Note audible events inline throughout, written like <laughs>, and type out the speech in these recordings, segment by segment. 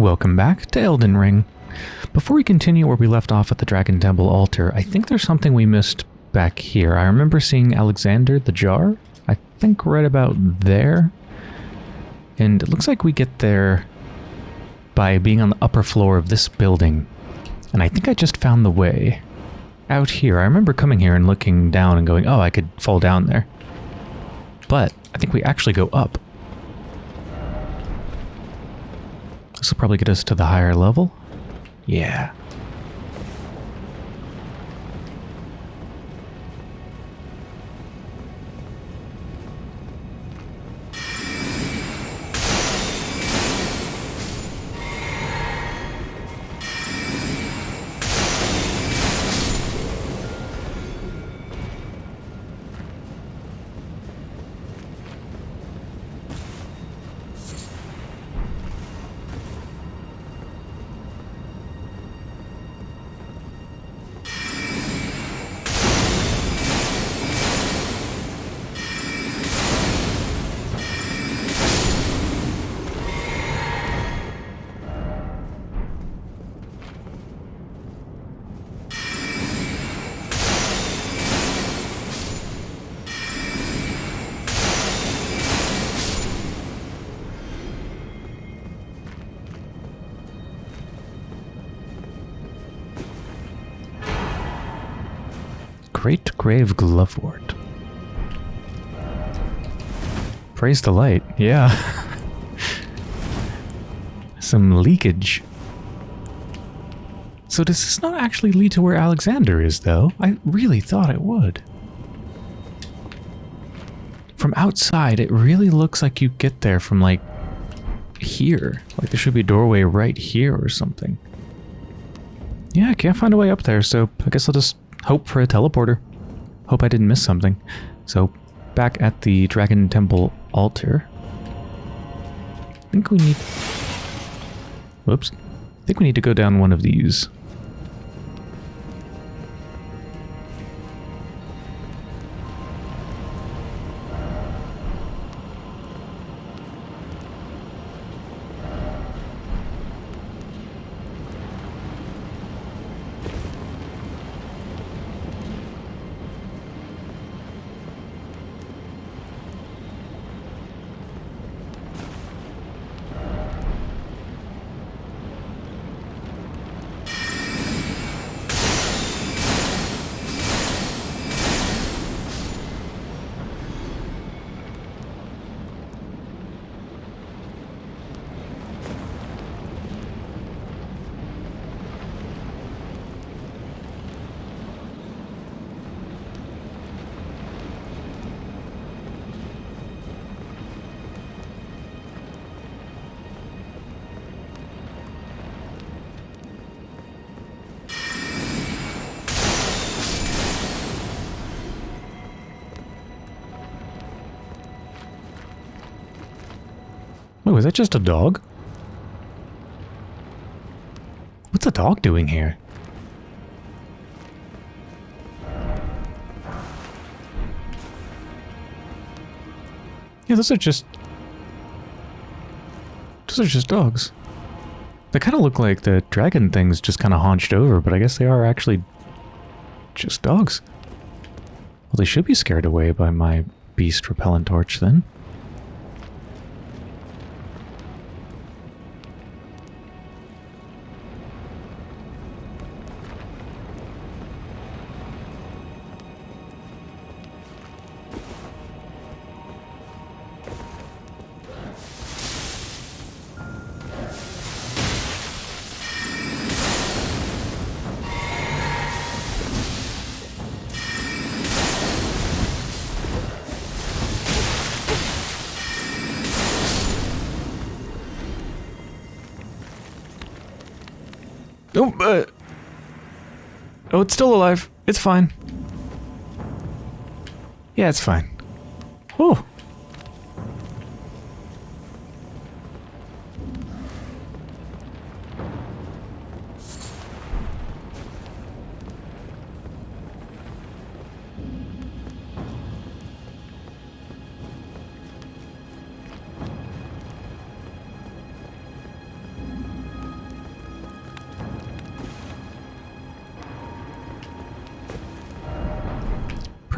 Welcome back to Elden Ring. Before we continue where we left off at the Dragon Temple altar, I think there's something we missed back here. I remember seeing Alexander the Jar, I think right about there. And it looks like we get there by being on the upper floor of this building. And I think I just found the way. Out here, I remember coming here and looking down and going, oh, I could fall down there. But I think we actually go up. This will probably get us to the higher level. Yeah. Grave Glovewort. Praise the light, yeah. <laughs> Some leakage. So does this not actually lead to where Alexander is, though? I really thought it would. From outside, it really looks like you get there from, like, here. Like there should be a doorway right here or something. Yeah, I can't find a way up there, so I guess I'll just hope for a teleporter. Hope I didn't miss something. So, back at the Dragon Temple altar. I think we need... Whoops. I think we need to go down one of these. Oh, is that just a dog? What's a dog doing here? Yeah, those are just... Those are just dogs. They kind of look like the dragon things just kind of haunched over, but I guess they are actually just dogs. Well, they should be scared away by my beast repellent torch then. Still alive. It's fine. Yeah, it's fine.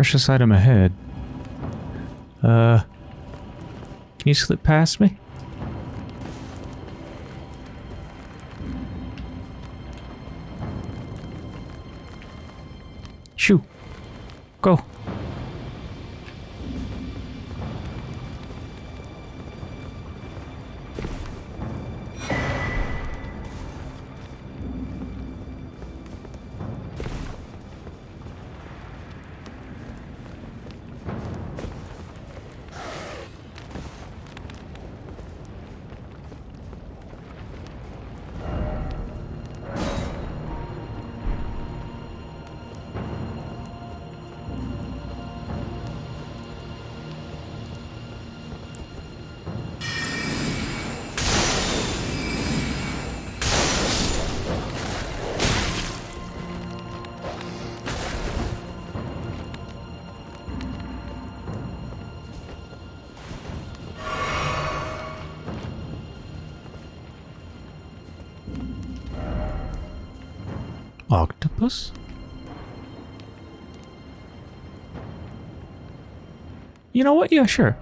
Precious item ahead. Uh, can you slip past me? Shoo. Go. You know what? Yeah, sure.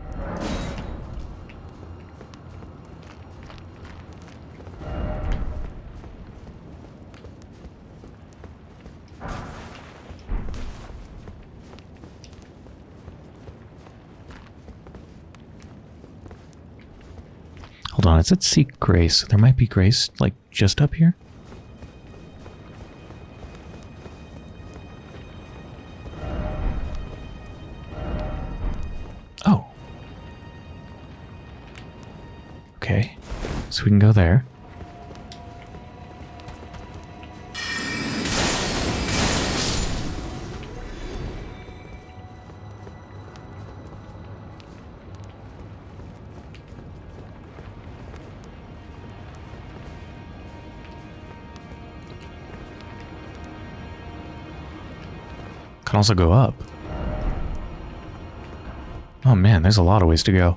Hold on, it said seek grace. There might be grace, like, just up here? We can go there. Can also go up. Oh man, there's a lot of ways to go.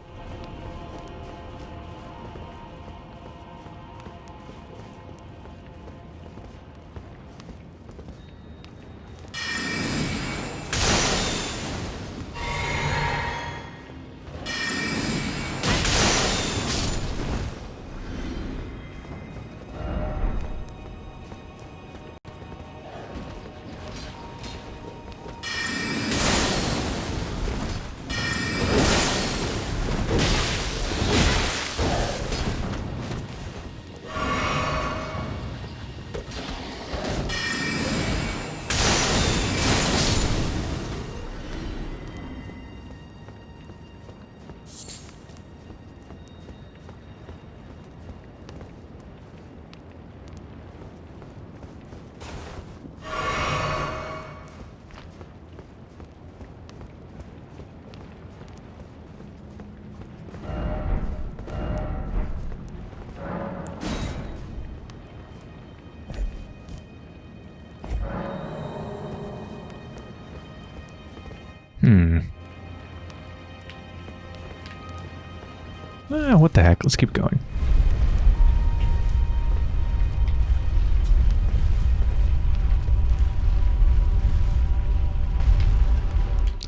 Ah, what the heck? Let's keep going.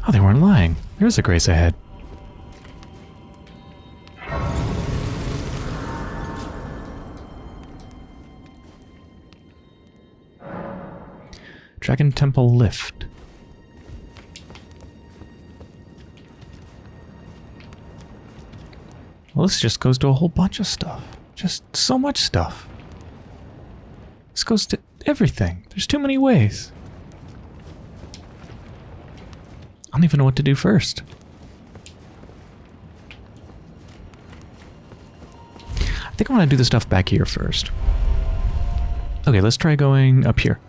Oh, they weren't lying. There's a grace ahead. Dragon Temple Lift. This just goes to a whole bunch of stuff. Just so much stuff. This goes to everything. There's too many ways. I don't even know what to do first. I think I want to do the stuff back here first. Okay, let's try going up here.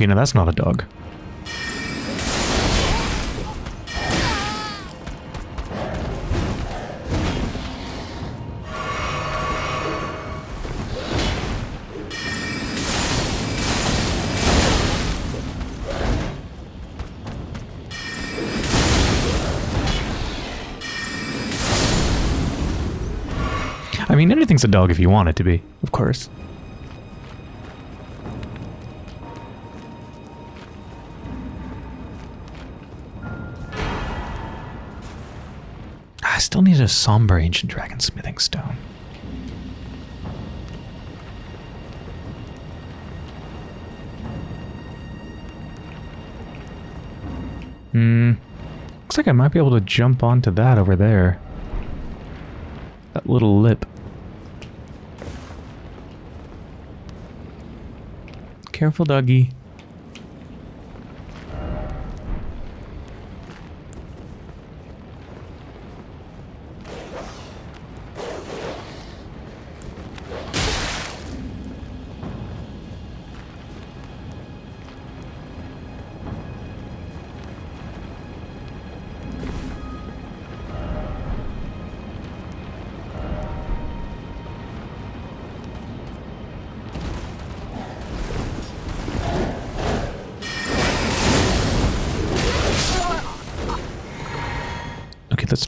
Okay, now that's not a dog. I mean, anything's a dog if you want it to be, of course. Still need a somber ancient dragon smithing stone. Hmm. Looks like I might be able to jump onto that over there. That little lip. Careful, doggy.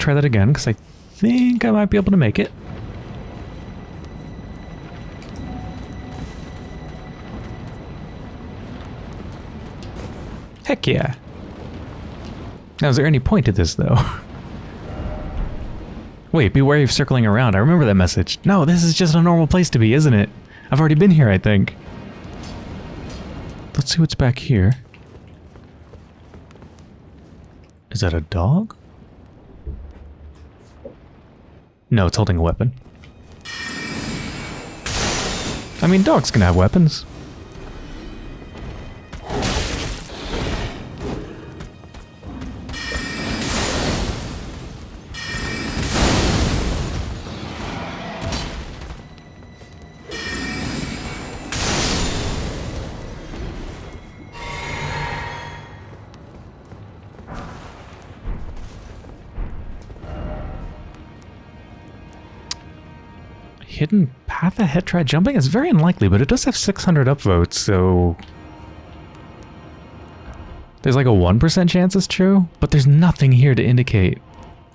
Try that again, because I think I might be able to make it. Heck yeah. Now, is there any point to this, though? <laughs> Wait, be wary of circling around. I remember that message. No, this is just a normal place to be, isn't it? I've already been here, I think. Let's see what's back here. Is that a dog? No, it's holding a weapon. I mean, dogs can have weapons. Hidden path ahead try jumping? It's very unlikely, but it does have 600 upvotes, so... There's like a 1% chance it's true, but there's nothing here to indicate.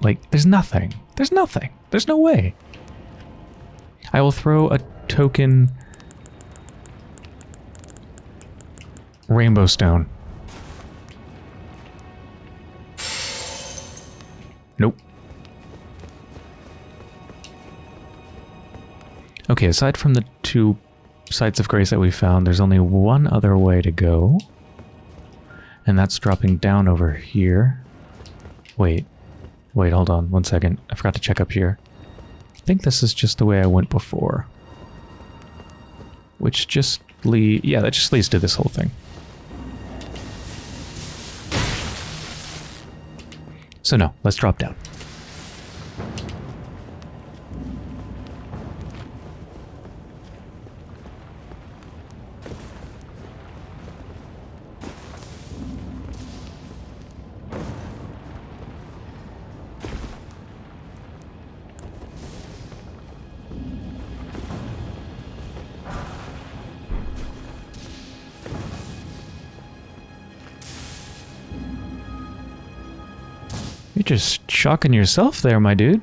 Like, there's nothing. There's nothing. There's no way. I will throw a token... Rainbow stone. Okay, aside from the two sites of grace that we found, there's only one other way to go. And that's dropping down over here. Wait. Wait, hold on one second. I forgot to check up here. I think this is just the way I went before. Which just lead... Yeah, that just leads to this whole thing. So no, let's drop down. Shocking yourself there, my dude.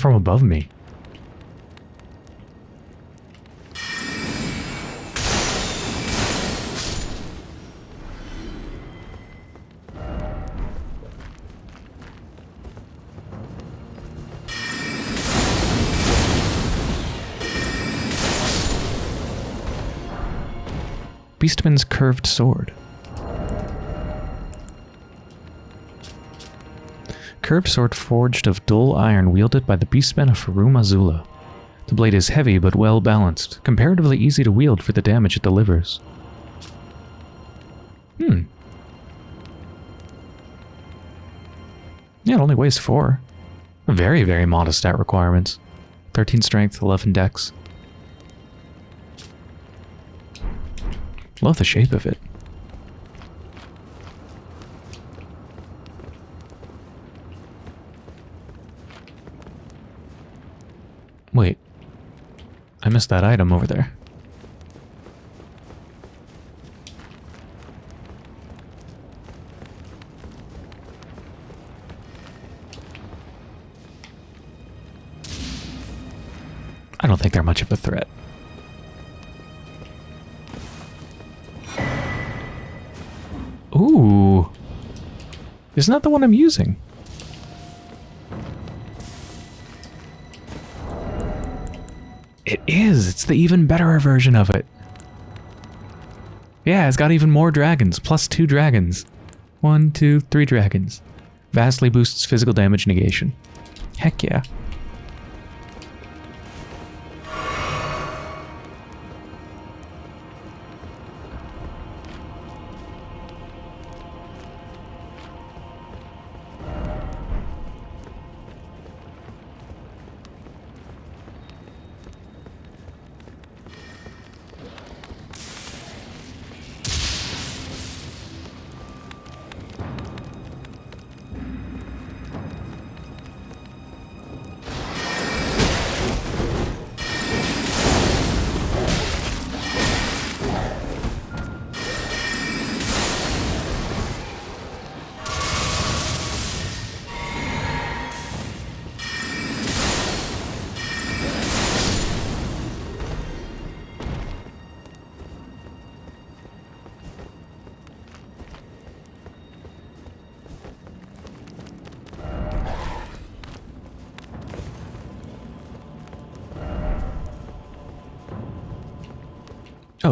From above me. Beastman's curved sword. Curved sword forged of dull iron wielded by the beastmen of Farum Azula. The blade is heavy but well balanced, comparatively easy to wield for the damage it delivers. Hmm. Yeah, it only weighs 4. Very, very modest stat requirements. 13 strength, 11 dex. Love the shape of it. Wait. I missed that item over there. I don't think they're much of a threat. Ooh. Isn't that the one I'm using? The even better version of it. Yeah, it's got even more dragons. Plus two dragons. One, two, three dragons. Vastly boosts physical damage negation. Heck yeah.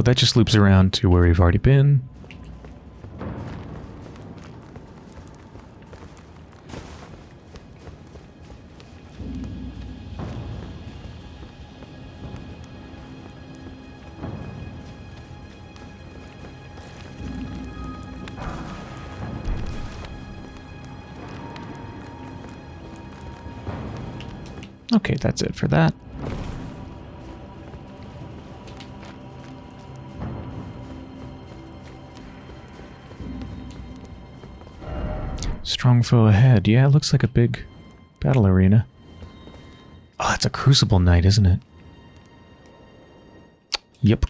That just loops around to where we've already been. Okay, that's it for that. Foe ahead. Yeah, it looks like a big battle arena. Oh, that's a Crucible Knight, isn't it? Yep.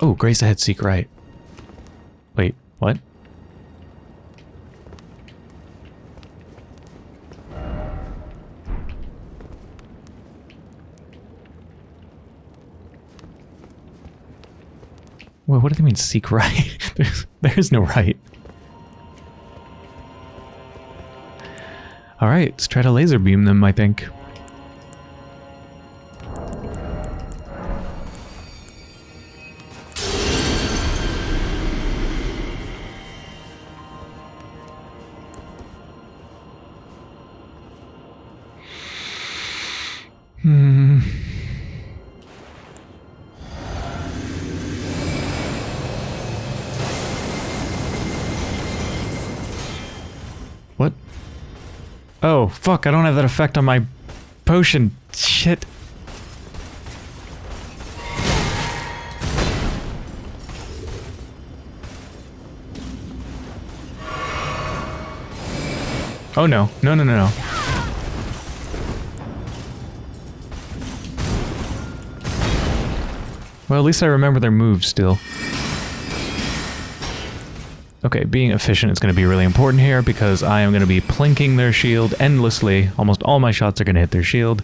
Oh, Grace ahead, seek right. Wait, what? Well, what do they mean seek right? <laughs> there's, there's no right. Alright, let's try to laser beam them, I think. Fuck, I don't have that effect on my potion. Shit. Oh no. No, no, no, no. Well, at least I remember their moves still. Okay, being efficient is going to be really important here because I am going to be plinking their shield endlessly. Almost all my shots are going to hit their shield.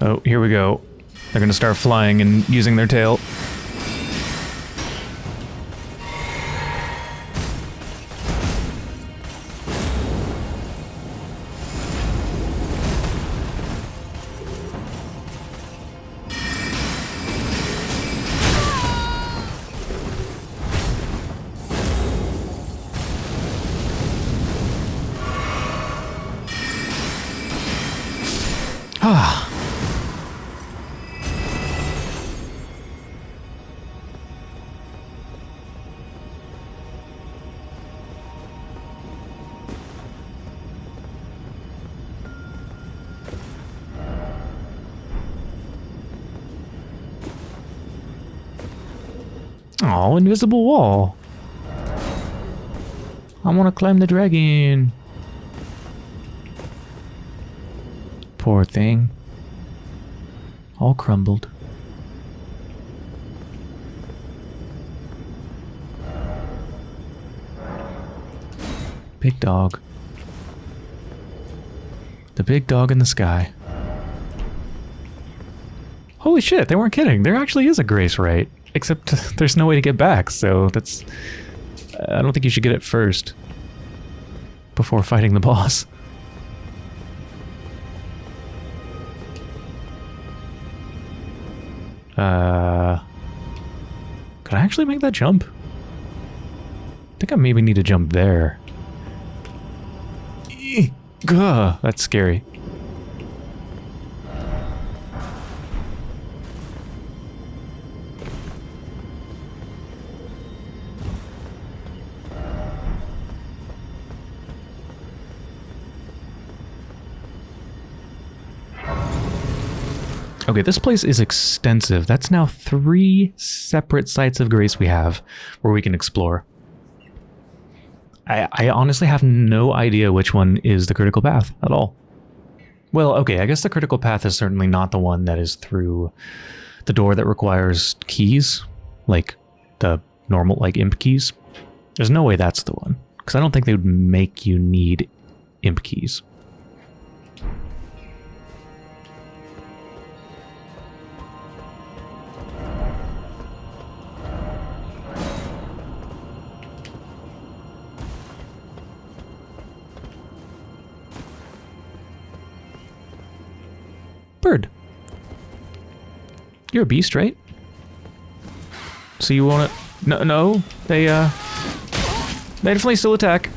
Oh, here we go. They're going to start flying and using their tail. Invisible wall. I want to climb the dragon. Poor thing. All crumbled. Big dog. The big dog in the sky. Holy shit, they weren't kidding. There actually is a grace right. Except <laughs> there's no way to get back, so that's... I don't think you should get it first. Before fighting the <laughs> boss. Uh... Could I actually make that jump? I think I maybe need to jump there. Gah, that's scary. Okay, this place is extensive. That's now three separate sites of grace we have where we can explore. I, I honestly have no idea which one is the critical path at all. Well, okay, I guess the critical path is certainly not the one that is through the door that requires keys, like the normal, like imp keys. There's no way that's the one, because I don't think they would make you need imp keys. You're a beast, right? So you want to... No, no. They, uh... They definitely still attack.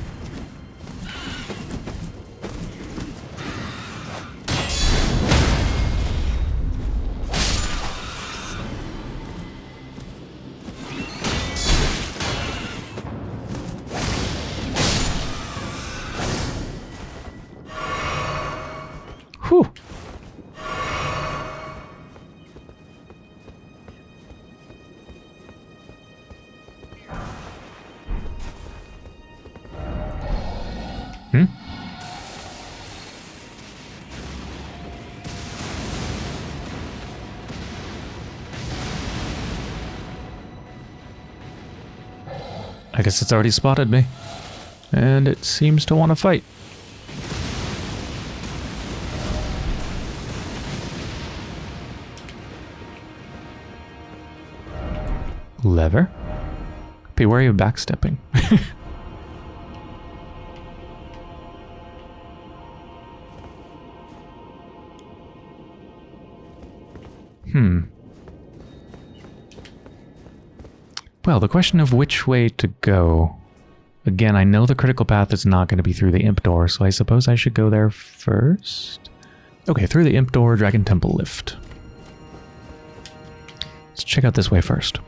I guess it's already spotted me. And it seems to want to fight. Lever? Beware you backstepping. <laughs> Well, the question of which way to go. Again, I know the critical path is not going to be through the imp door, so I suppose I should go there first? Okay, through the imp door, Dragon Temple lift. Let's check out this way first.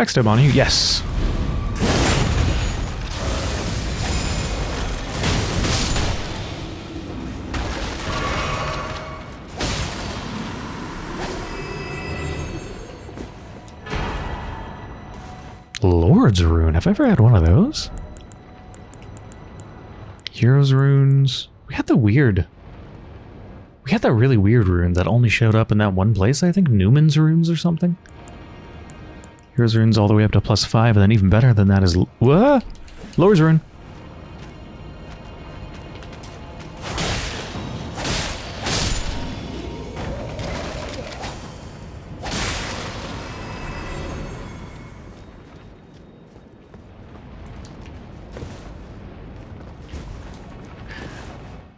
backstab on you? Yes. Lord's Rune. Have I ever had one of those? Heroes runes. We had the weird... We had that really weird rune that only showed up in that one place, I think? Numen's runes or something? Heroes Runes all the way up to plus five, and then even better than that is... What? Lord's Rune.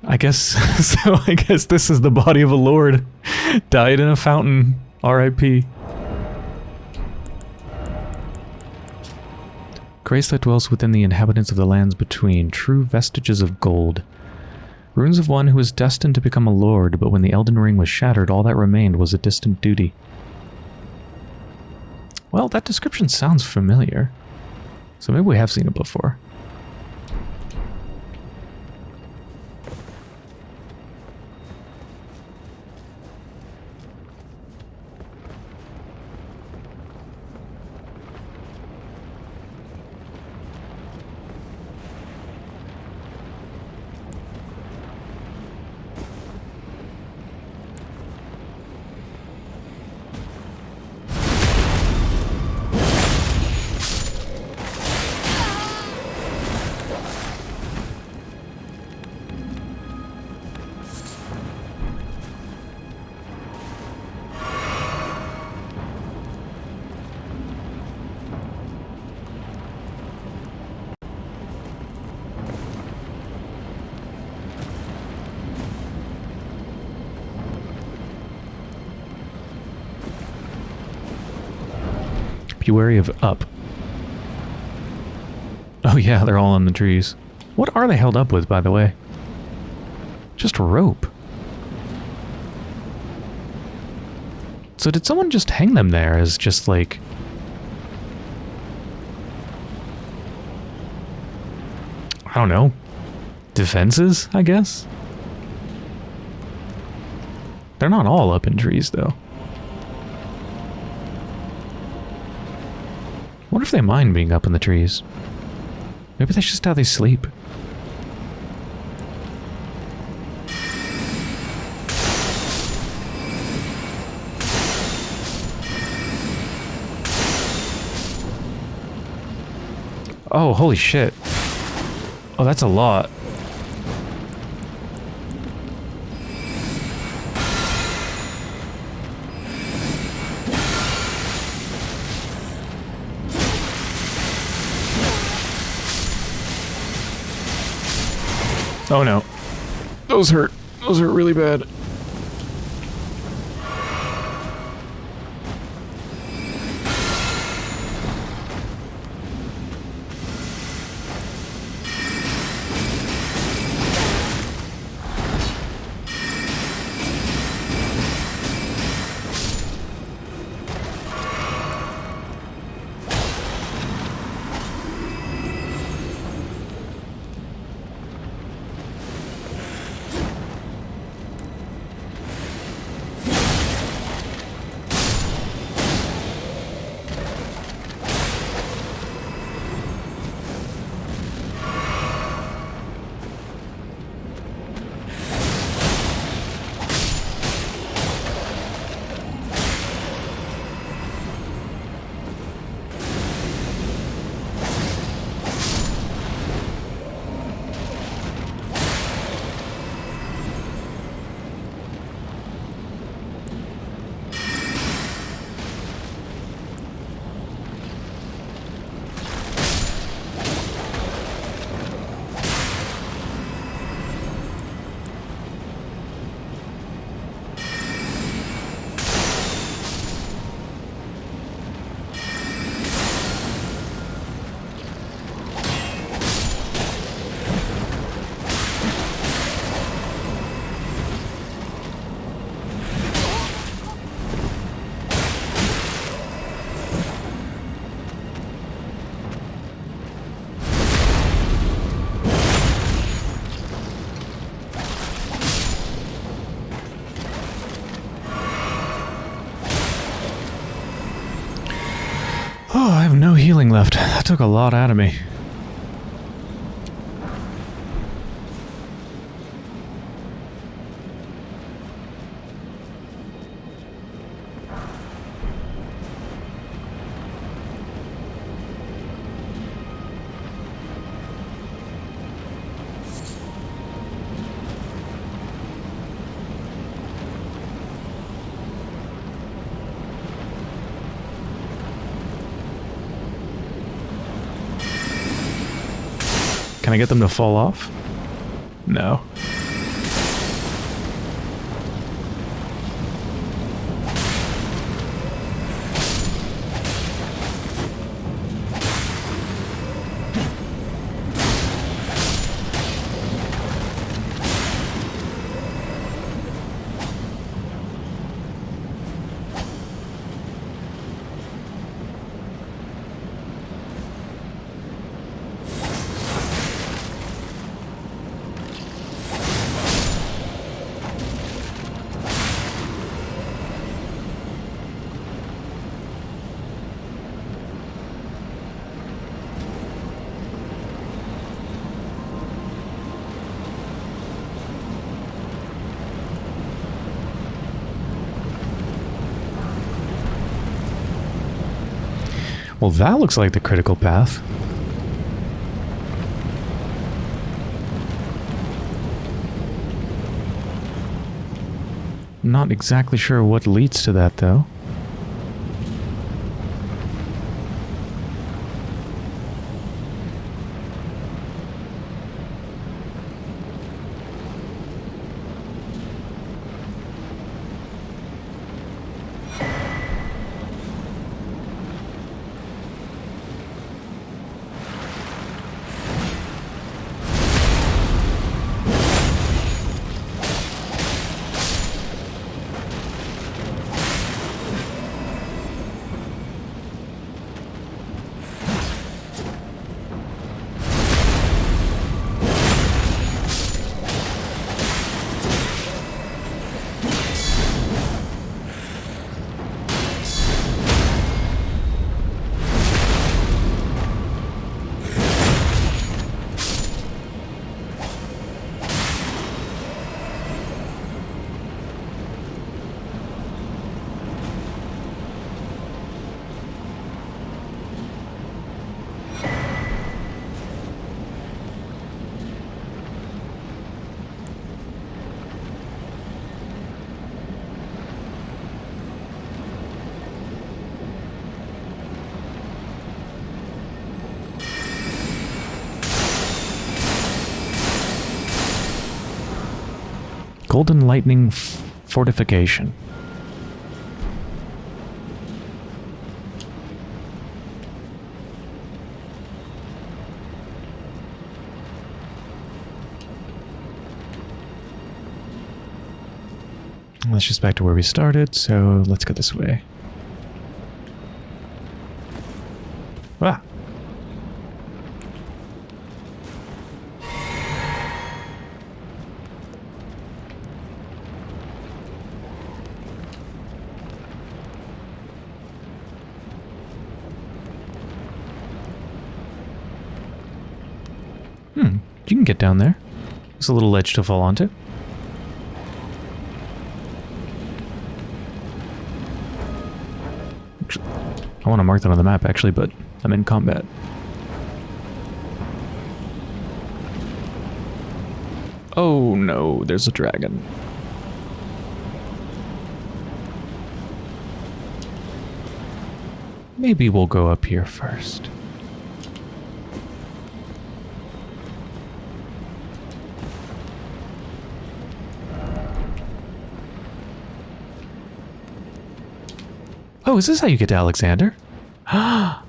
I guess <laughs> so. I guess this is the body of a lord, died in a fountain. R.I.P. Grace that dwells within the inhabitants of the lands between, true vestiges of gold. Runes of one who was destined to become a lord, but when the Elden Ring was shattered, all that remained was a distant duty. Well, that description sounds familiar. So maybe we have seen it before. Wary of up. Oh yeah, they're all on the trees. What are they held up with, by the way? Just rope. So did someone just hang them there as just like... I don't know. Defenses, I guess? They're not all up in trees, though. They mind being up in the trees. Maybe that's just how they sleep. Oh, holy shit. Oh, that's a lot. Oh no. Those hurt. Those hurt really bad. Healing left. <laughs> That took a lot out of me. Can I get them to fall off? No. That looks like the critical path. Not exactly sure what leads to that, though. Golden Lightning Fortification. Let's just back to where we started, so let's go this way. Ah! Hmm, you can get down there. There's a little ledge to fall onto. I want to mark that on the map, actually, but I'm in combat. Oh no, there's a dragon. Maybe we'll go up here first. Oh, is this how you get to Alexander? <gasps> <gasps>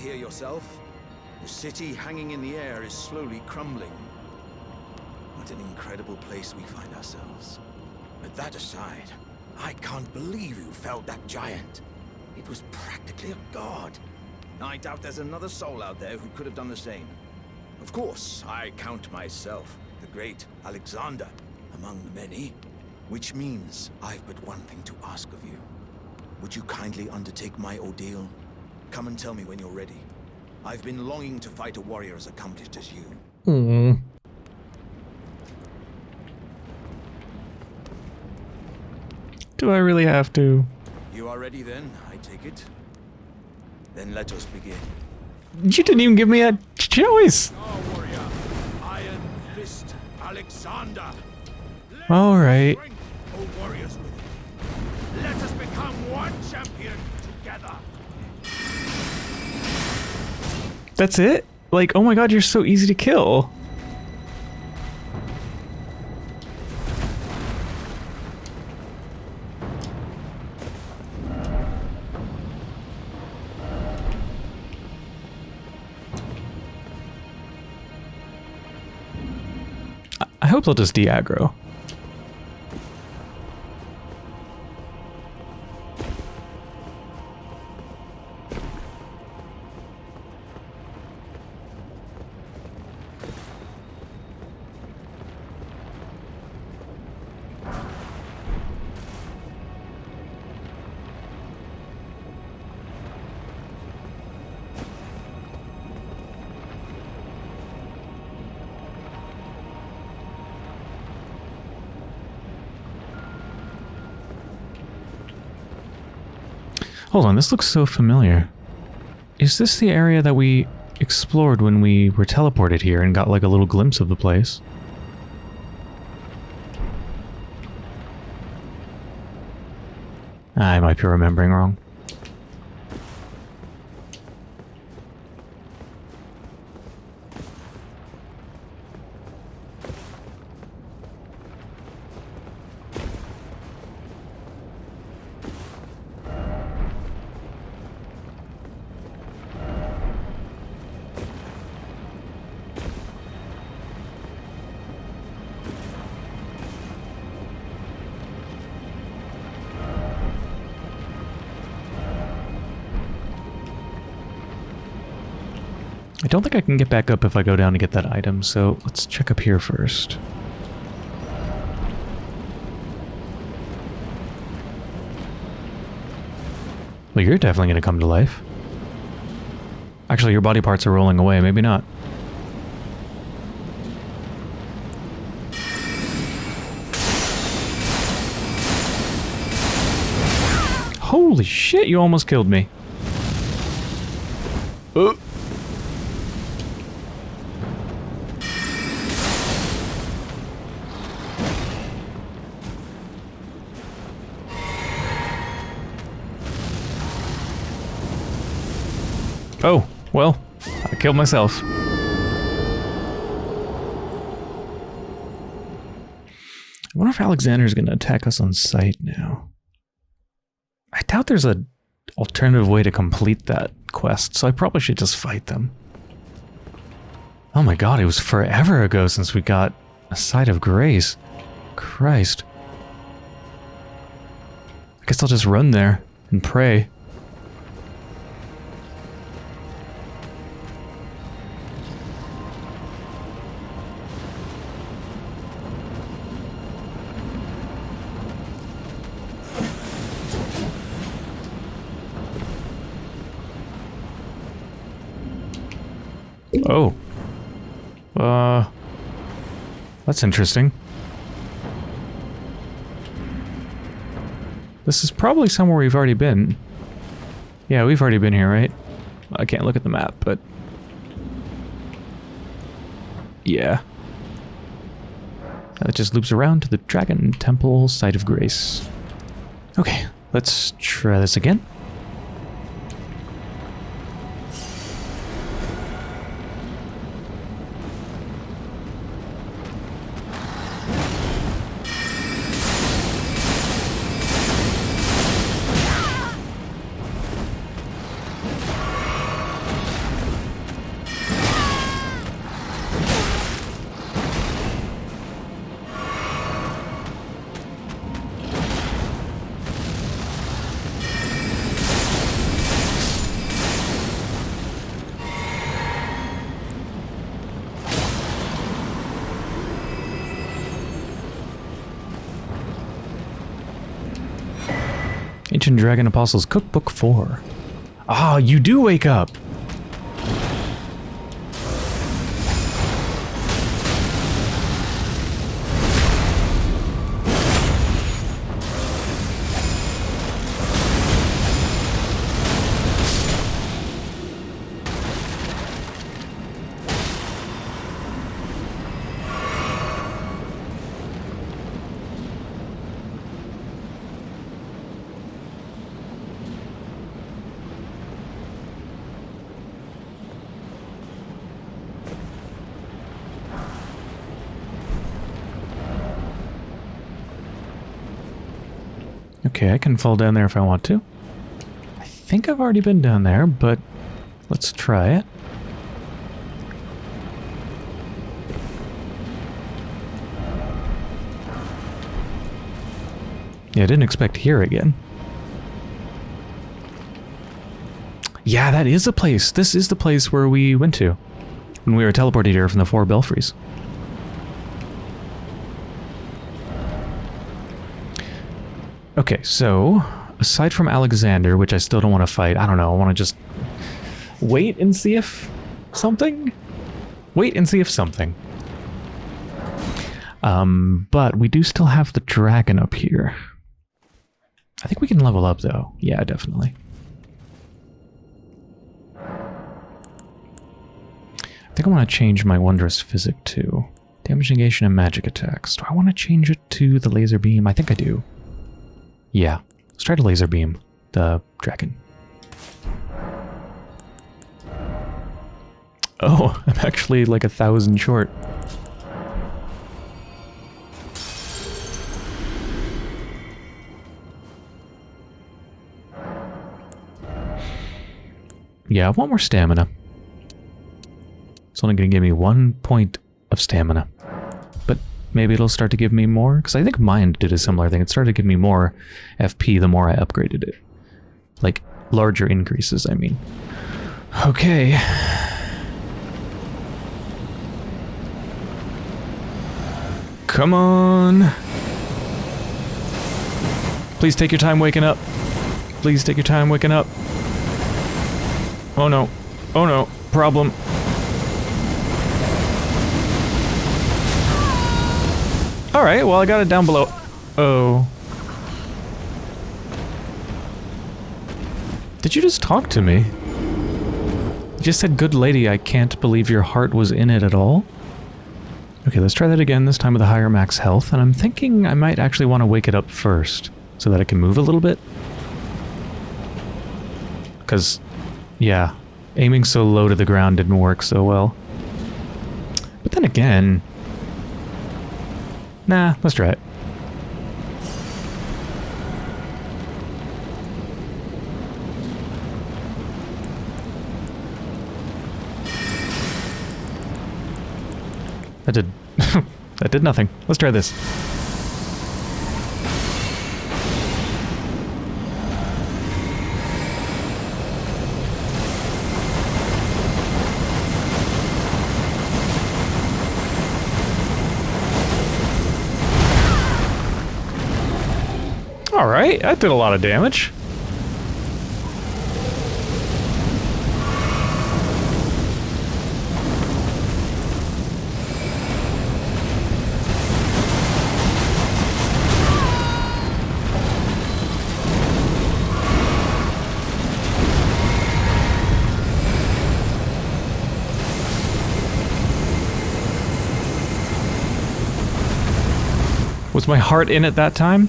here yourself. The city hanging in the air is slowly crumbling. What an incredible place we find ourselves. But that aside, I can't believe you felled that giant. It was practically a god. I doubt there's another soul out there who could have done the same. Of course, I count myself, the great Alexander, among the many. Which means I've but one thing to ask of you. Would you kindly undertake my ordeal? Come and tell me when you're ready. I've been longing to fight a warrior as accomplished as you. Mm. Do I really have to? You are ready then, I take it? Then let us begin. You didn't even give me a choice. Our warrior, Iron Fist Alexander. Let All right. That's it? Like, oh my god, you're so easy to kill. I- hope they'll just de-aggro. This looks so familiar. Is this the area that we explored when we were teleported here and got like a little glimpse of the place? I might be remembering wrong. Don't think I can get back up if I go down to get that item, so let's check up here first. Well, you're definitely going to come to life. Actually, your body parts are rolling away. Maybe not. Holy shit, you almost killed me. Oh, I killed myself. I wonder if Alexander's going to attack us on sight now. I doubt there's a alternative way to complete that quest, so I probably should just fight them. Oh my god, it was forever ago since we got a site of grace. Christ. I guess I'll just run there and pray. Oh. Uh. That's interesting. This is probably somewhere we've already been. Yeah, we've already been here, right? I can't look at the map, but... Yeah. It just loops around to the Dragon Temple Site of Grace. Okay, let's try this again. Dragon Apostles Cookbook 4. Ah, you do wake up! Okay, I can fall down there if I want to. I think I've already been down there, but let's try it. Yeah, I didn't expect here again. Yeah, that is a place. This is the place where we went to when we were teleported here from the four belfries. Okay, so aside from Alexander, which I still don't want to fight, I don't know, I want to just wait and see if something? Wait and see if something. Um, but we do still have the dragon up here. I think we can level up though. Yeah, definitely. I think I want to change my Wondrous Physic to Damage negation and magic attacks. Do I want to change it to the laser beam? I think I do. Yeah, let's try to laser beam the dragon. Oh, <laughs> I'm actually like a thousand short. Yeah, I want more stamina. It's only going to give me one point of stamina. Maybe it'll start to give me more? Because I think mine did a similar thing. It started to give me more FP the more I upgraded it. Like, larger increases, I mean. Okay. Come on. Please take your time waking up. Please take your time waking up. Oh no. Oh no. Problem. Alright, well I got it down below. Oh. Did you just talk to me? You just said, good lady, I can't believe your heart was in it at all. Okay, let's try that again, this time with a higher max health, and I'm thinking I might actually want to wake it up first, so that it can move a little bit. Because, yeah, aiming so low to the ground didn't work so well. But then again, Nah, let's try it. That did... <laughs> that did nothing. Let's try this. That did a lot of damage. Was my heart in at that time?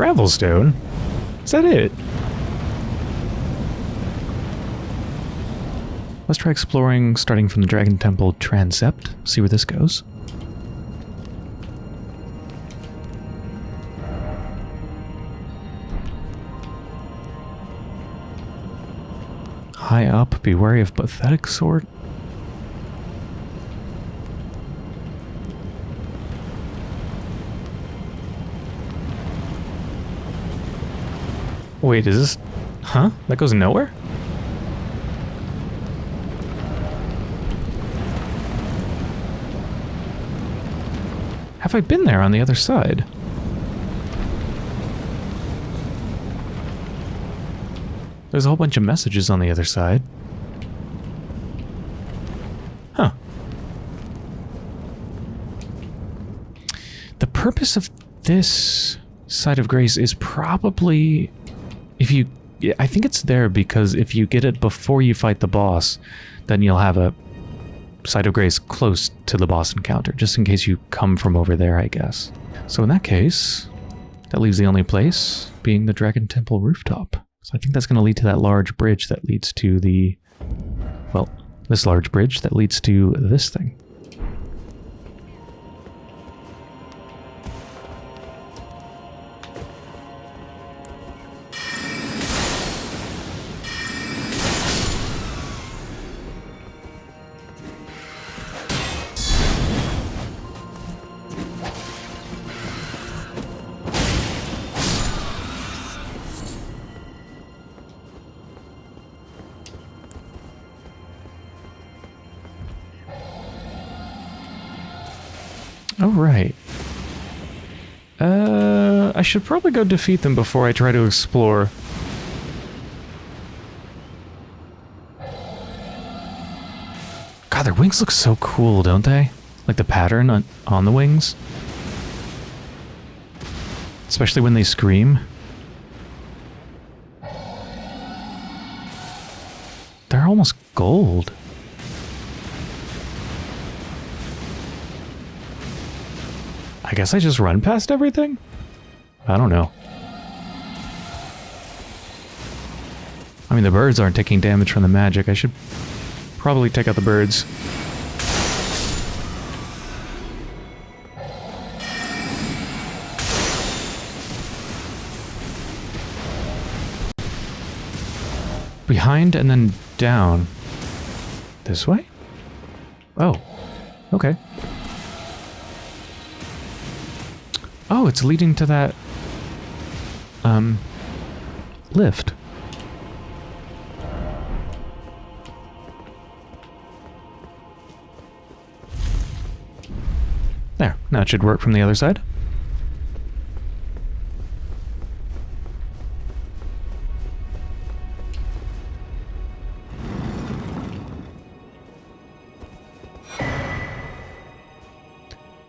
Gravelstone? Is that it? Let's try exploring, starting from the Dragon Temple transept, see where this goes. High up, be wary of pathetic sort. Wait, is this... Huh? That goes nowhere? Have I been there on the other side? There's a whole bunch of messages on the other side. Huh. The purpose of this site of grace is probably if you I think it's there because if you get it before you fight the boss, then you'll have a site of grace close to the boss encounter, just in case you come from over there, I guess. So in that case, that leaves the only place being the Dragon Temple rooftop. So I think that's going to lead to that large bridge that leads to the... Well, this large bridge that leads to this thing. Should probably go defeat them before I try to explore. God, their wings look so cool, don't they? Like the pattern on, on the wings. Especially when they scream. They're almost gold. I guess I just run past everything? I don't know. I mean, the birds aren't taking damage from the magic. I should probably take out the birds. Behind and then down. This way? Oh. Okay. Oh, it's leading to that um lift. There, now it should work from the other side.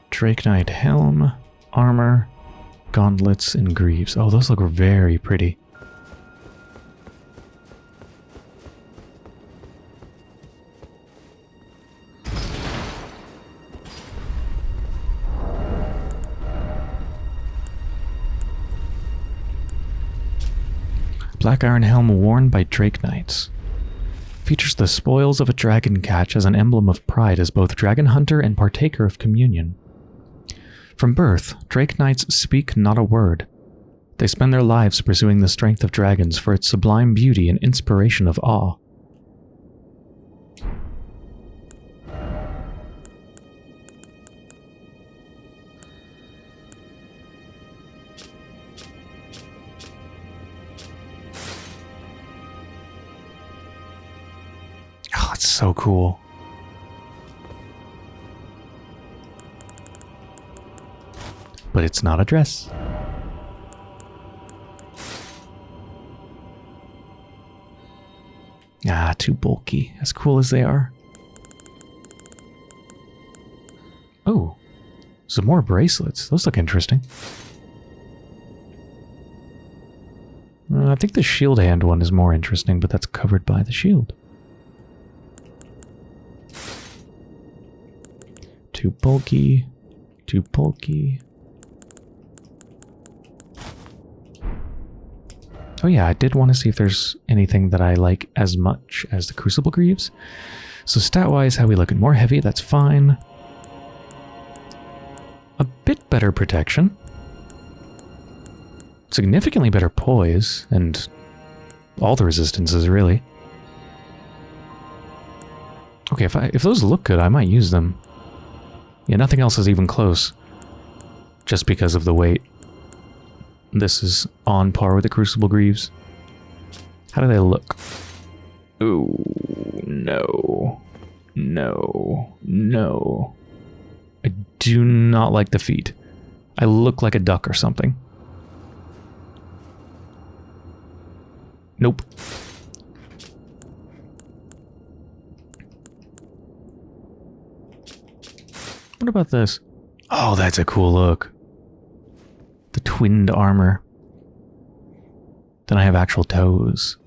Drake Knight Helm armor, gauntlets, and greaves. Oh, those look very pretty. Black Iron Helm worn by Drake Knights. Features the spoils of a dragon catch as an emblem of pride as both dragon hunter and partaker of communion. From birth, Drake Knights speak not a word. They spend their lives pursuing the strength of dragons for its sublime beauty and inspiration of awe. Ah, it's so cool. But it's not a dress. Ah, too bulky, as cool as they are. Oh, some more bracelets. Those look interesting. Uh, I think the shield hand one is more interesting, but that's covered by the shield. Too bulky, too bulky. Oh yeah, I did want to see if there's anything that I like as much as the Crucible Greaves. So stat-wise, how we look at more heavy, that's fine. A bit better protection. Significantly better poise, and all the resistances, really. Okay, if, I, if those look good, I might use them. Yeah, nothing else is even close. Just because of the weight. This is on par with the Crucible Greaves. How do they look? Ooh, no. No. No. I do not like the feet. I look like a duck or something. Nope. What about this? Oh, that's a cool look. The twinned armor. Then I have actual toes.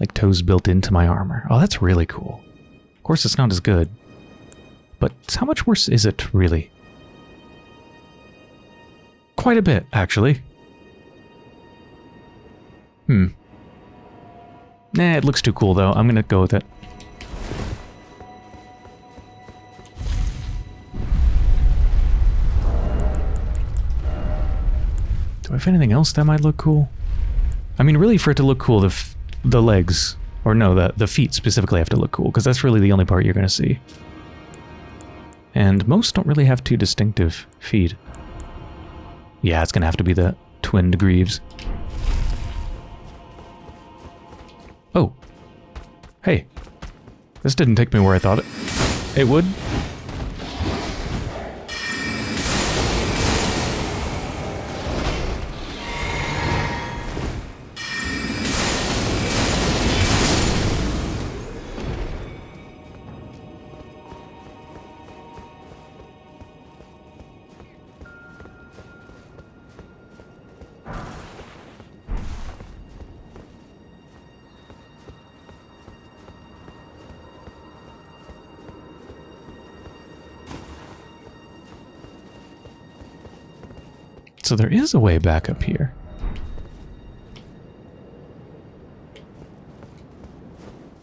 Like toes built into my armor. Oh, that's really cool. Of course, it's not as good. But how much worse is it, really? Quite a bit, actually. Hmm. Nah, it looks too cool, though. I'm gonna go with it. Do anything else that might look cool? I mean, really, for it to look cool, the the legs, or no, the, the feet specifically have to look cool, because that's really the only part you're going to see. And most don't really have too distinctive feet. Yeah, it's going to have to be the twinned greaves. Oh. Hey. This didn't take me where I thought it, it would. So there is a way back up here.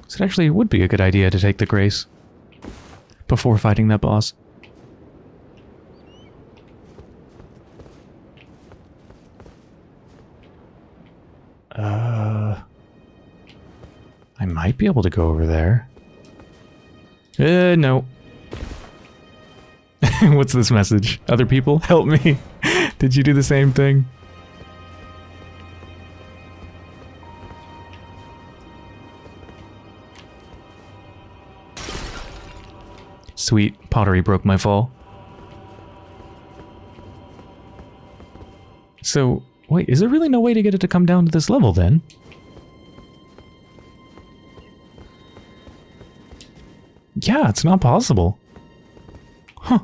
So it actually would be a good idea to take the Grace before fighting that boss. Uh, I might be able to go over there. Uh, no. <laughs> What's this message? Other people, help me. Did you do the same thing? Sweet, pottery broke my fall. So, wait, is there really no way to get it to come down to this level then? Yeah, it's not possible. Huh.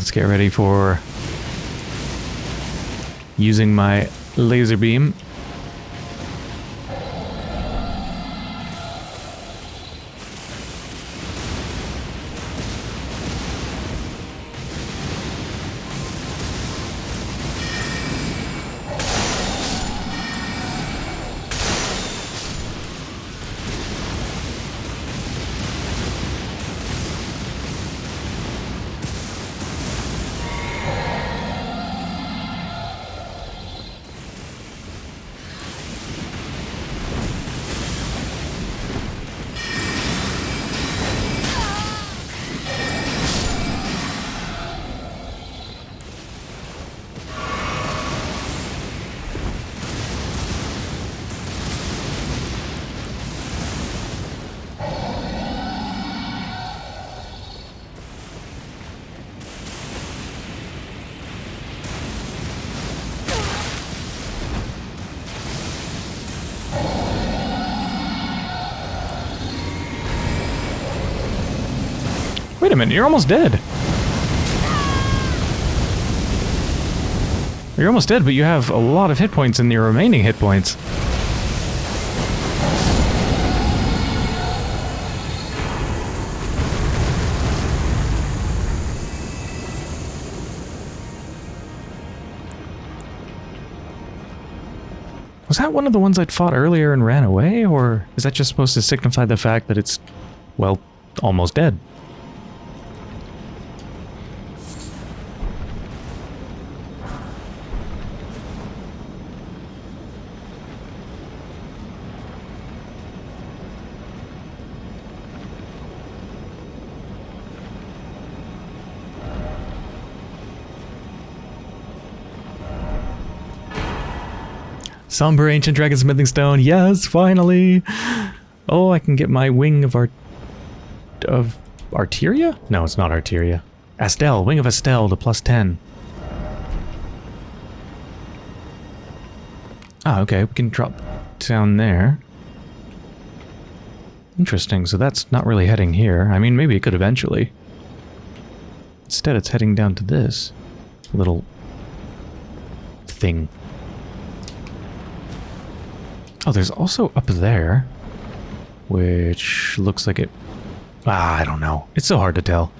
Let's get ready for using my laser beam. You're almost dead. You're almost dead, but you have a lot of hit points in your remaining hit points. Was that one of the ones I'd fought earlier and ran away, or is that just supposed to signify the fact that it's, well, almost dead? Somber ancient dragon smithing stone. Yes, finally. Oh, I can get my wing of art of Arteria? No, it's not Arteria. Astel, wing of Astel to plus 10. Ah, okay, we can drop down there. Interesting, so that's not really heading here. I mean, maybe it could eventually. Instead, it's heading down to this little thing. Oh, there's also up there, which looks like it... Ah, I don't know. It's so hard to tell.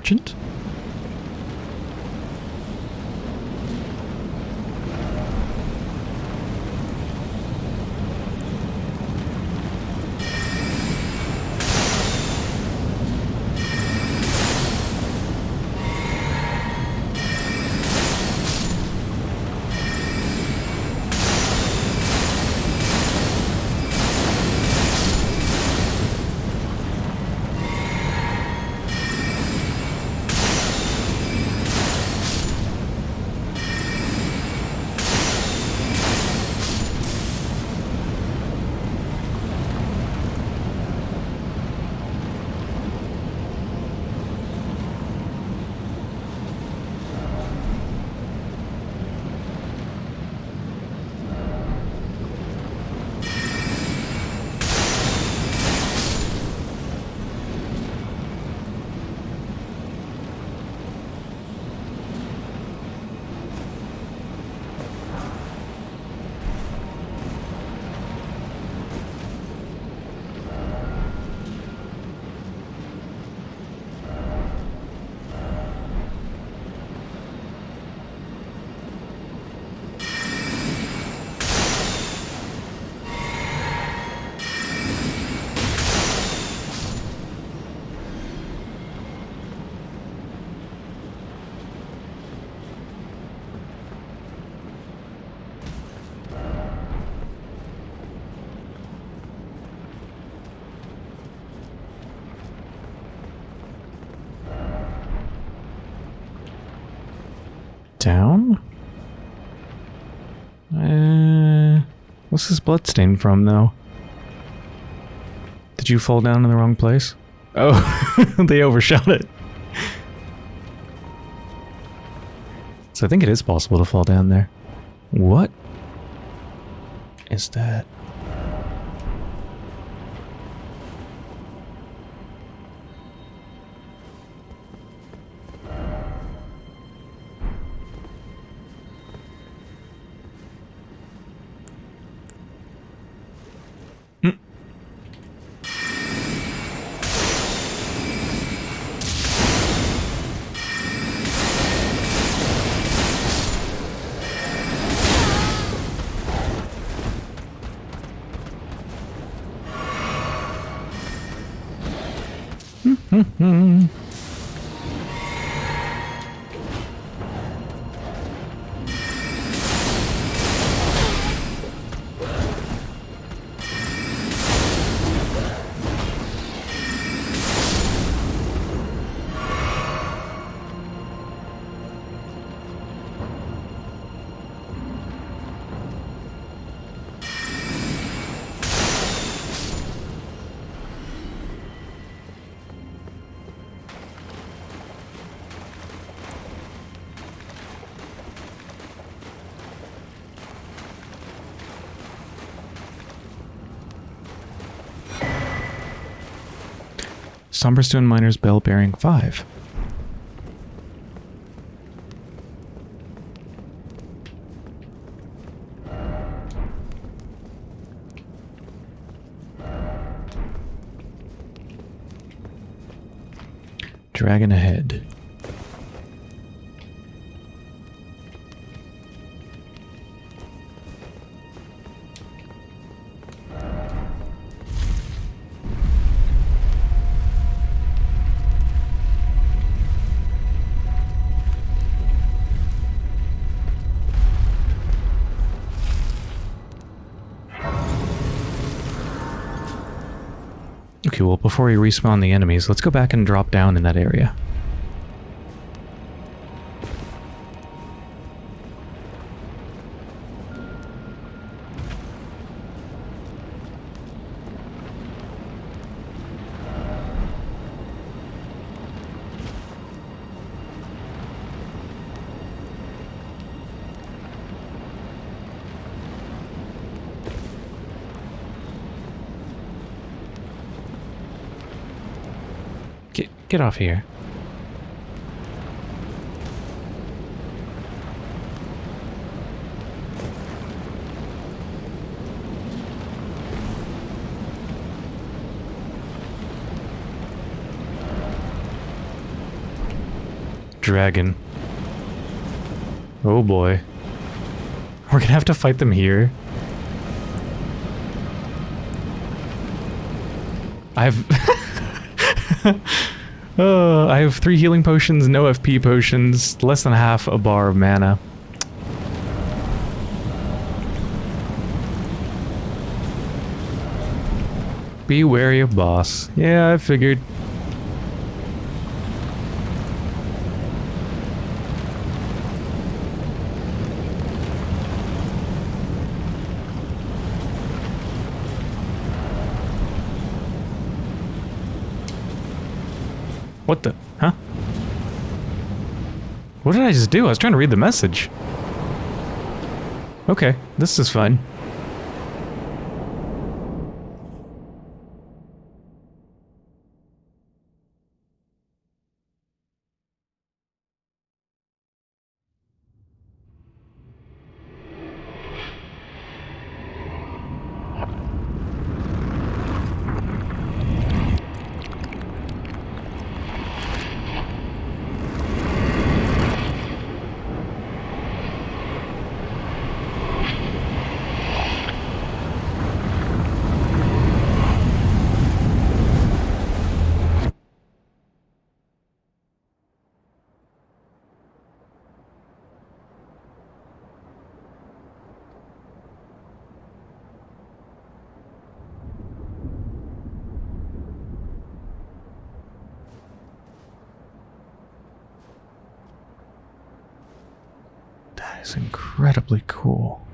Merchant? What's this bloodstain from, though? Did you fall down in the wrong place? Oh, <laughs> they overshot it. So I think it is possible to fall down there. What is that? Somberstone Miners Bell Bearing 5. Dragon ahead. Before we respawn the enemies, let's go back and drop down in that area. Get, off here. Dragon. Oh boy. We're gonna have to fight them here. I've... <laughs> <laughs> Uh, I have three healing potions, no FP potions, less than half a bar of mana. Be wary of boss. Yeah, I figured. What the? Huh? What did I just do? I was trying to read the message. Okay, this is fine. That is incredibly cool.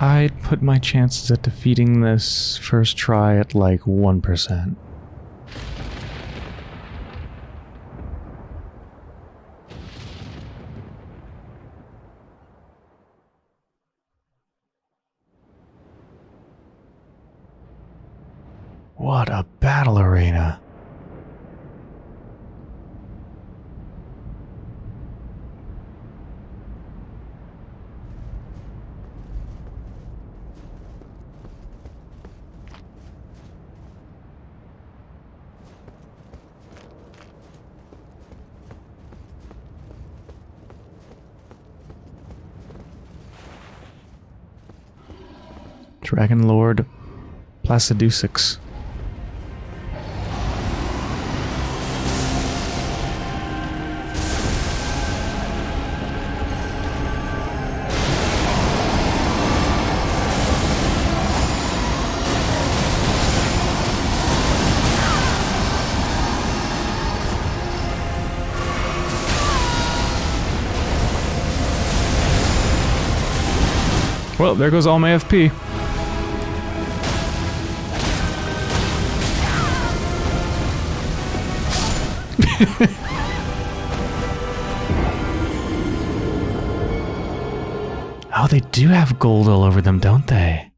I'd put my chances at defeating this first try at like 1%. What a battle arena. Dragon Lord Placidusax. Well, there goes all my FP. <laughs> oh, they do have gold all over them, don't they?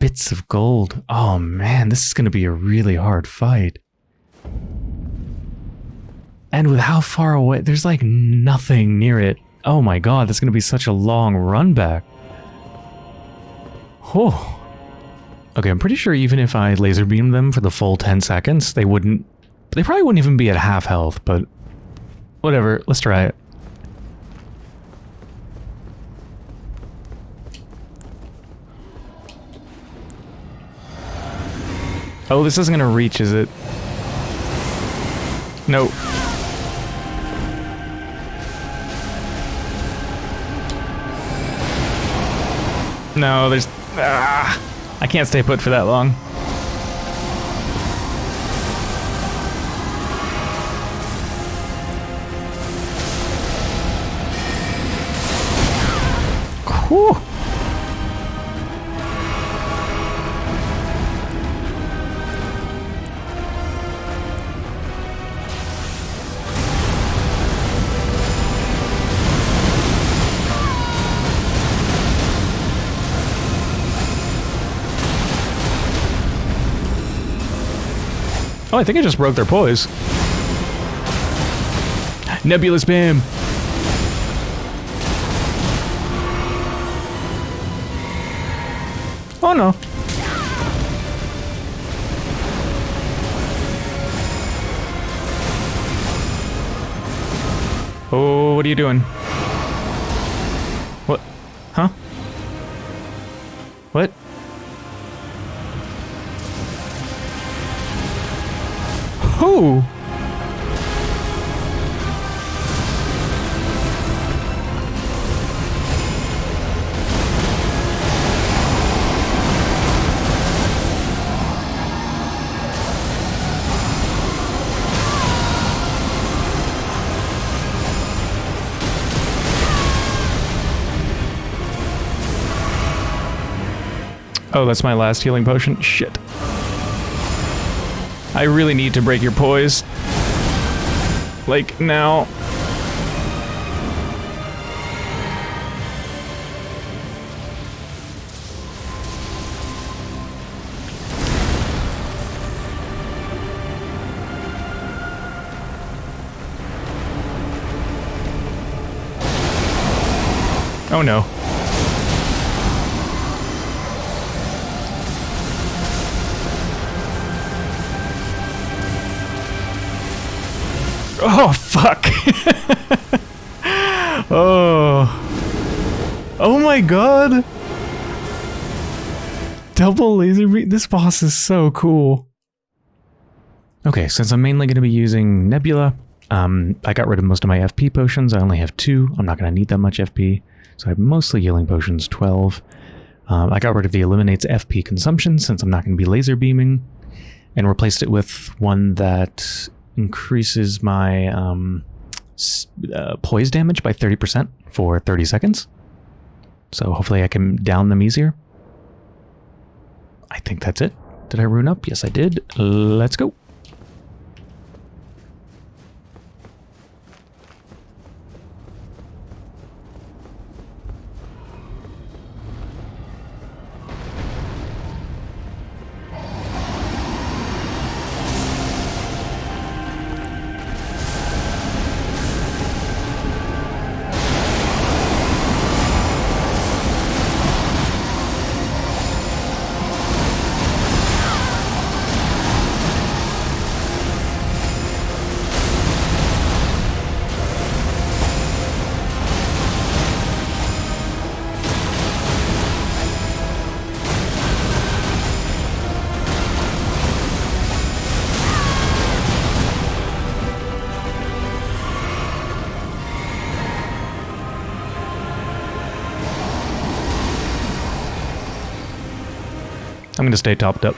Bits of gold. Oh man, this is going to be a really hard fight. And with how far away, there's like nothing near it. Oh my god, that's going to be such a long run back. Oh. Okay, I'm pretty sure even if I laser beam them for the full 10 seconds, they wouldn't... They probably wouldn't even be at half health, but... Whatever, let's try it. Oh, this isn't gonna reach, is it? No. No, there's... Ah, I can't stay put for that long. Whew. Oh, I think I just broke their poise. Nebulous Beam! Oh no. Oh, what are you doing? What? Huh? What? Who? Oh, that's my last healing potion? Shit. I really need to break your poise. Like, now. Oh no. This boss is so cool. Okay, since I'm mainly going to be using Nebula, um, I got rid of most of my FP potions. I only have two. I'm not going to need that much FP. So I have mostly healing potions, 12. Um, I got rid of the eliminates FP consumption since I'm not going to be laser beaming and replaced it with one that increases my um, uh, poise damage by 30% for 30 seconds. So hopefully I can down them easier. I think that's it. Did I rune up? Yes, I did. Let's go. I'm going to stay topped up.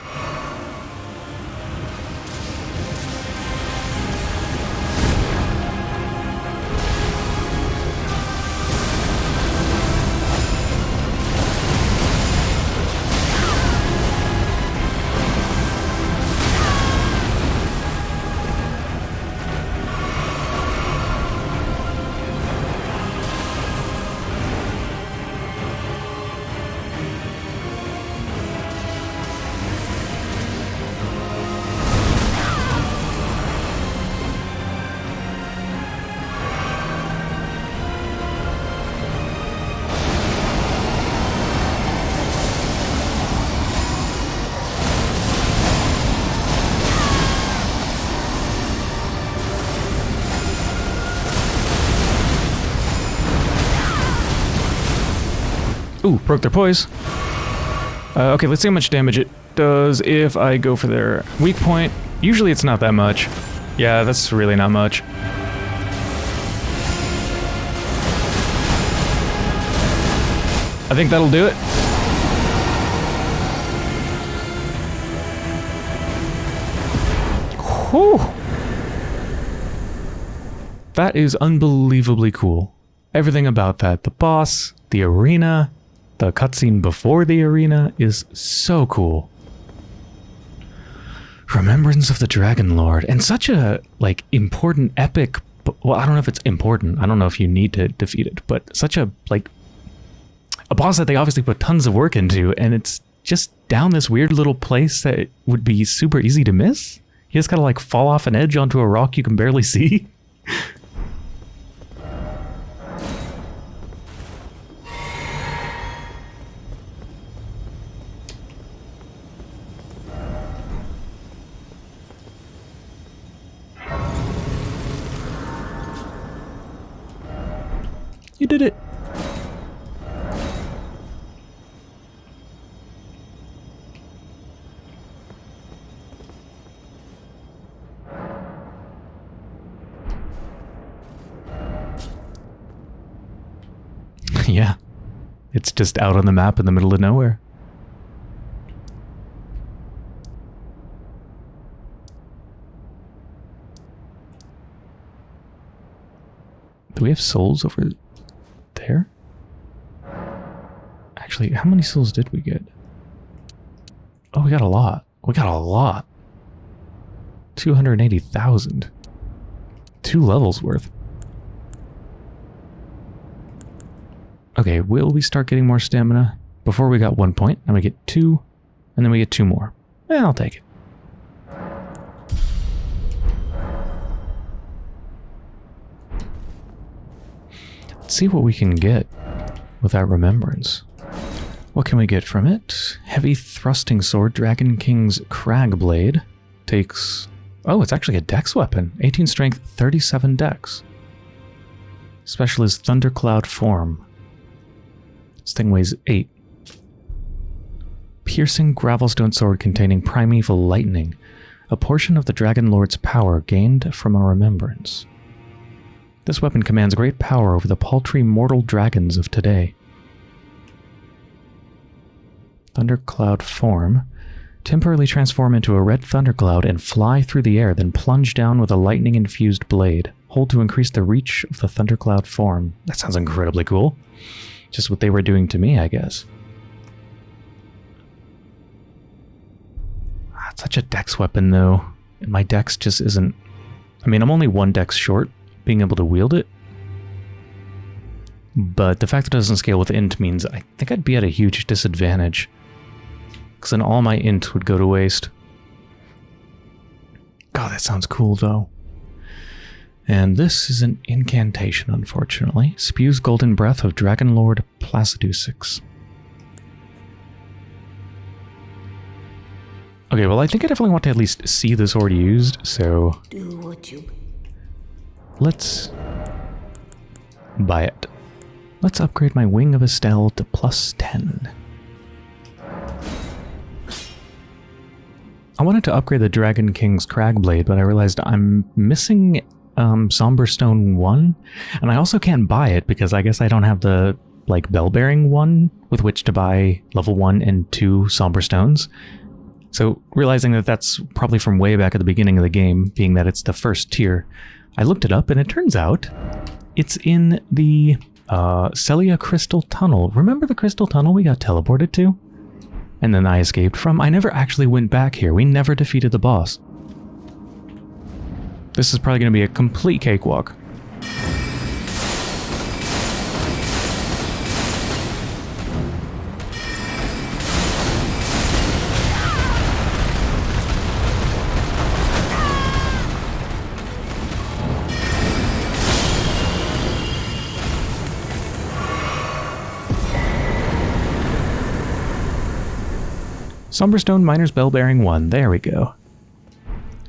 Broke their poise. Uh, okay, let's see how much damage it does if I go for their weak point. Usually it's not that much. Yeah, that's really not much. I think that'll do it. Whew. That is unbelievably cool. Everything about that. The boss, the arena, the cutscene before the arena is so cool. Remembrance of the Dragon Lord, and such a like important epic. Well, I don't know if it's important. I don't know if you need to defeat it, but such a like a boss that they obviously put tons of work into, and it's just down this weird little place that would be super easy to miss. You just gotta like fall off an edge onto a rock you can barely <laughs> see. You did it! <laughs> yeah. It's just out on the map in the middle of nowhere. Do we have souls over Actually, how many souls did we get? Oh, we got a lot. We got a lot. 280,000. Two levels worth. Okay, will we start getting more stamina? Before we got one point, we get two, and then we get two more. Eh, I'll take it. Let's see what we can get with that remembrance. What can we get from it? Heavy thrusting sword, Dragon King's Crag Blade. Takes... Oh, it's actually a dex weapon. 18 strength, 37 dex. Special is Thundercloud form. This thing weighs 8. Piercing Gravelstone Sword containing Primeval Lightning. A portion of the Dragon Lord's power gained from a remembrance. This weapon commands great power over the paltry mortal dragons of today. Thundercloud form. Temporarily transform into a red thundercloud and fly through the air, then plunge down with a lightning-infused blade. Hold to increase the reach of the thundercloud form. That sounds incredibly cool. Just what they were doing to me, I guess. Ah, it's such a dex weapon, though. And my dex just isn't... I mean, I'm only one dex short being able to wield it. But the fact that it doesn't scale with int means I think I'd be at a huge disadvantage. Because then all my int would go to waste. God, that sounds cool, though. And this is an incantation, unfortunately. Spews golden breath of Dragon Lord Placidusax. Okay, well, I think I definitely want to at least see this sword used, so... Do what you... Let's... buy it. Let's upgrade my Wing of Astel to plus 10. I wanted to upgrade the Dragon King's Cragblade, but I realized I'm missing um, Somberstone 1, and I also can't buy it because I guess I don't have the like bell bearing one with which to buy level one and two somber stones. So realizing that that's probably from way back at the beginning of the game, being that it's the first tier, I looked it up and it turns out it's in the uh, Sellia Crystal Tunnel. Remember the Crystal Tunnel we got teleported to? And then I escaped from? I never actually went back here. We never defeated the boss. This is probably going to be a complete cakewalk. Somberstone Miner's Bell Bearing 1. There we go.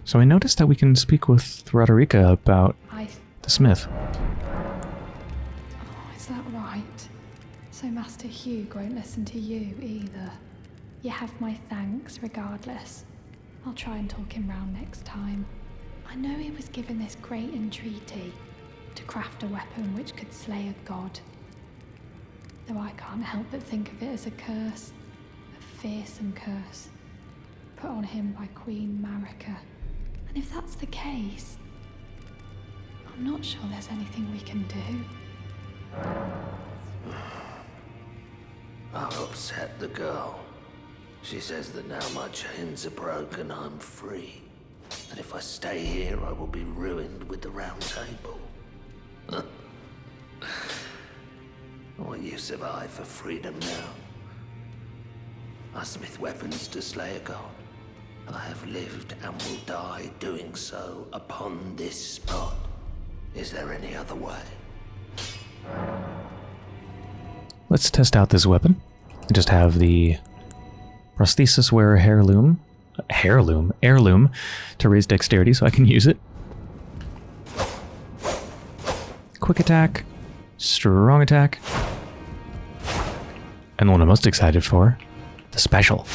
So I noticed that we can speak with Roderika about the smith. Oh, is that right? So Master Hewg won't listen to you either. You have my thanks regardless. I'll try and talk him round next time. I know he was given this great entreaty to craft a weapon which could slay a god. Though I can't help but think of it as a curse. Fearsome curse. Put on him by Queen Marika. And if that's the case, I'm not sure there's anything we can do. I've upset the girl. She says that now my chains are broken, I'm free. And if I stay here, I will be ruined with the round table. <laughs> what use have I for freedom now? I smith weapons to slay a god. I have lived and will die doing so upon this spot. Is there any other way? Let's test out this weapon. I just have the prosthesis wearer heirloom, heirloom, heirloom to raise dexterity so I can <laughs> use it. Quick attack, strong attack, and the one I'm most excited for, the special.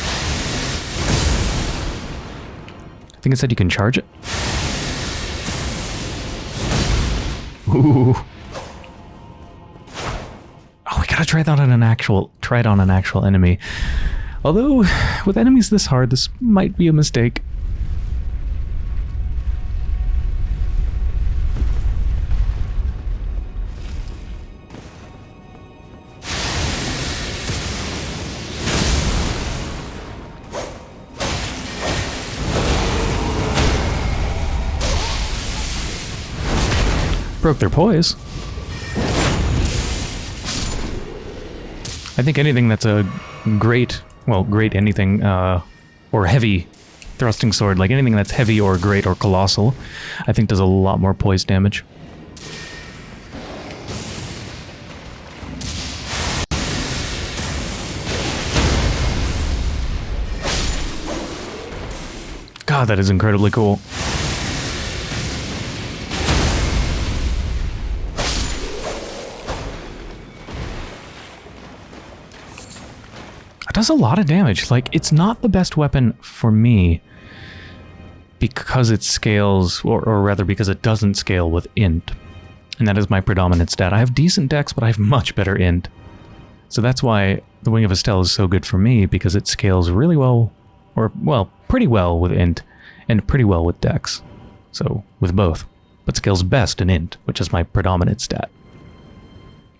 I think it said you can charge it. Ooh. Oh, we gotta try that on an actual try it on an actual enemy. Although, with enemies this hard, this might be a mistake. Broke their poise. I think anything that's a great, well, great anything, uh, or heavy thrusting sword, like anything that's heavy or great or colossal, I think does a lot more poise damage. God, that is incredibly cool. Does a lot of damage. Like, it's not the best weapon for me because it scales, or, or rather because it doesn't scale with int. And that is my predominant stat. I have decent dex, but I have <laughs> much better int. So that's why the Wing of Astel is so good for me, because it scales really well, or, well, pretty well with int, and pretty well with dex. So, with both. But scales best in int, which is my predominant stat.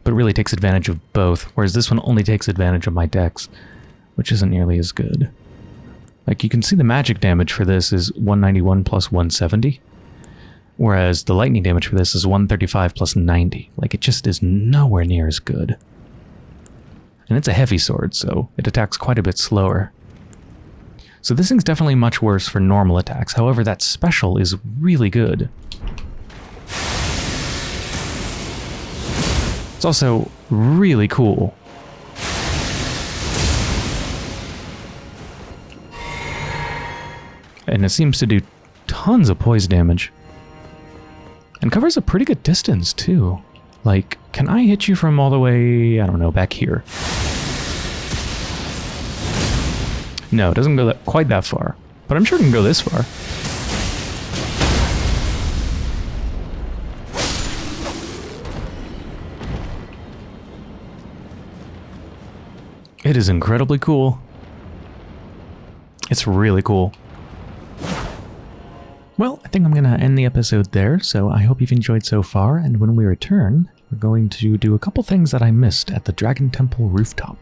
But really takes advantage of both, whereas this one only takes advantage of my dex which isn't nearly as good. Like, you can see the magic damage for this is 191 plus 170, whereas the lightning damage for this is 135 plus 90. Like, it just is nowhere near as good. And it's a heavy sword, so it attacks quite a bit slower. So this thing's definitely much worse for normal attacks, however that special is really good. It's also really cool. And it seems to do tons of poise damage. And covers a pretty good distance, too. Like, can I hit you from all the way, I don't know, back here? No, it doesn't go that, quite that far. But I'm sure it can go this far. It is incredibly cool. It's really cool. Well, I think I'm going to end the episode there, so I hope you've enjoyed so far, and when we return, we're going to do a couple things that I missed at the Dragon Temple rooftop.